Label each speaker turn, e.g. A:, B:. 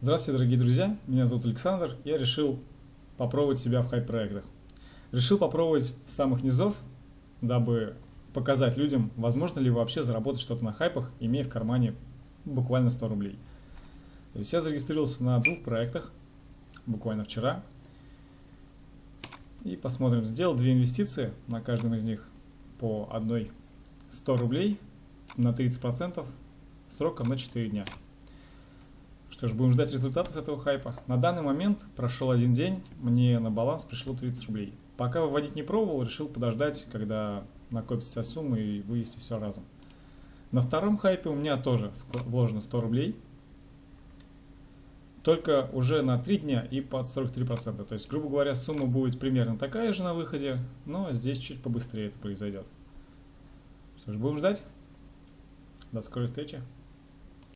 A: Здравствуйте, дорогие друзья! Меня зовут Александр. Я решил попробовать себя в хайп-проектах. Решил попробовать с самых низов, дабы показать людям, возможно ли вообще заработать что-то на хайпах, имея в кармане буквально 100 рублей. То есть я зарегистрировался на двух проектах, буквально вчера. И посмотрим. Сделал две инвестиции на каждом из них по одной 100 рублей на 30% сроком на 4 дня. Что ж, будем ждать результата с этого хайпа. На данный момент прошел один день, мне на баланс пришло 30 рублей. Пока выводить не пробовал, решил подождать, когда накопится сумма и вывести все разом. На втором хайпе у меня тоже вложено 100 рублей. Только уже на 3 дня и под 43%. То есть, грубо говоря, сумма будет примерно такая же на выходе, но здесь чуть побыстрее это произойдет. Что ж, будем ждать. До скорой встречи.